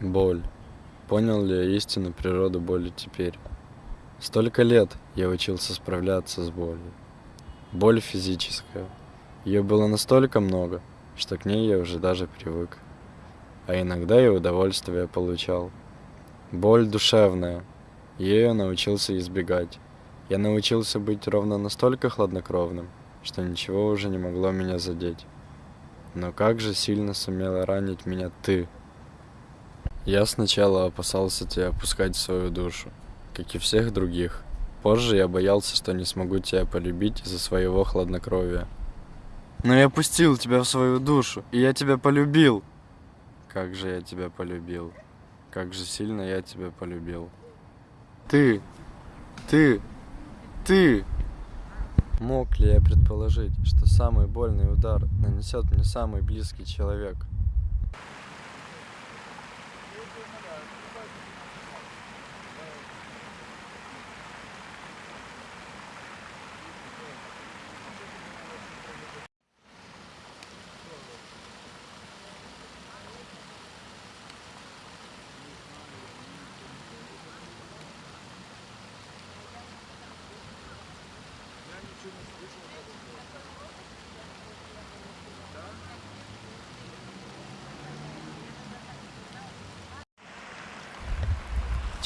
Боль. Понял ли я истину природу боли теперь? Столько лет я учился справляться с болью. Боль физическая. Ее было настолько много, что к ней я уже даже привык. А иногда и удовольствие получал. Боль душевная. Я научился избегать. Я научился быть ровно настолько хладнокровным, что ничего уже не могло меня задеть. Но как же сильно сумела ранить меня ты? Я сначала опасался тебя опускать в свою душу, как и всех других. Позже я боялся, что не смогу тебя полюбить из-за своего хладнокровия. Но я пустил тебя в свою душу, и я тебя полюбил. Как же я тебя полюбил. Как же сильно я тебя полюбил. Ты, ты, ты. Мог ли я предположить, что самый больный удар нанесет мне самый близкий человек? Hello.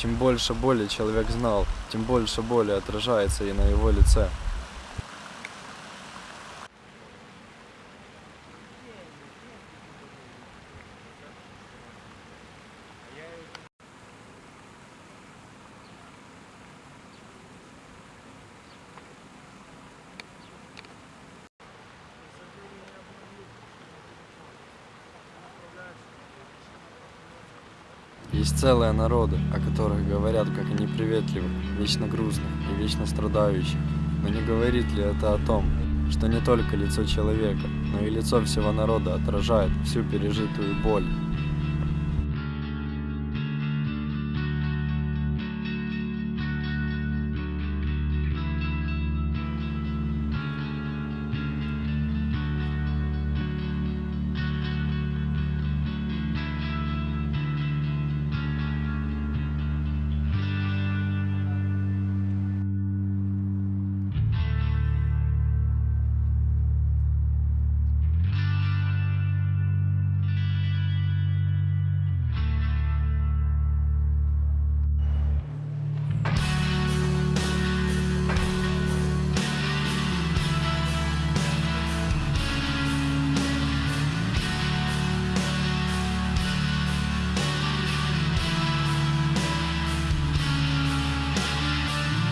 Чем больше боли человек знал, тем больше боли отражается и на его лице. Есть целые народы, о которых говорят, как о неприветливых, вечно грустных и вечно страдающих. Но не говорит ли это о том, что не только лицо человека, но и лицо всего народа отражает всю пережитую боль?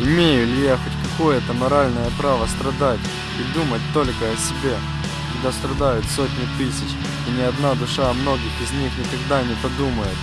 Имею ли я хоть какое-то моральное право страдать и думать только о себе, когда страдают сотни тысяч, и ни одна душа многих из них никогда не подумает,